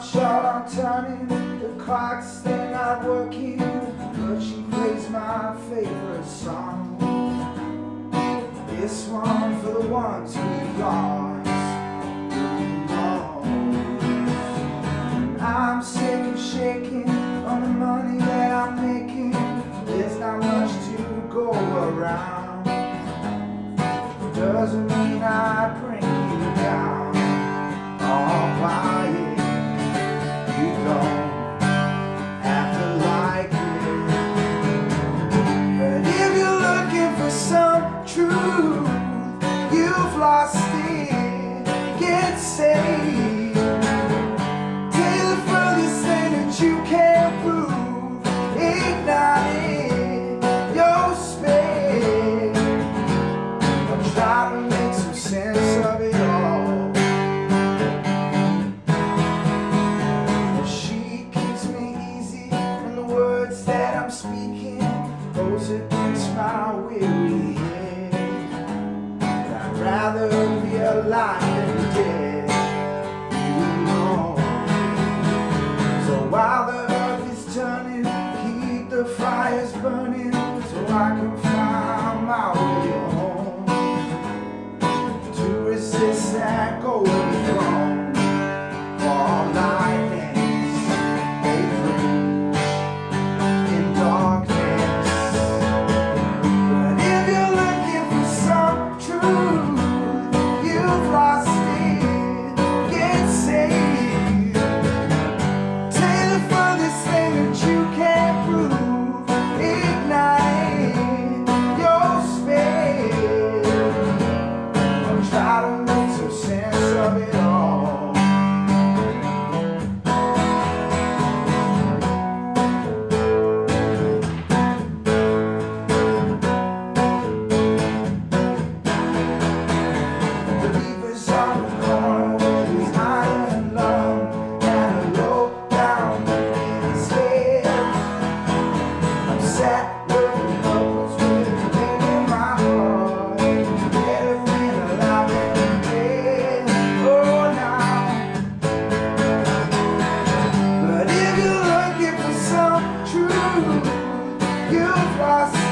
I'm short on turning, the clock's still not working, but she plays my favorite song. This one for the ones we lost. I'm sick of shaking on the money that I'm making. There's not much to go around. Doesn't mean I bring saved. Take the furthest that you can prove. Your space. I'm to make some sense of it all. And she keeps me easy, and the words that I'm speaking goes against my weary rather be alive than dead. You know. So while the earth is turning, keep the fires burning, so I can feels.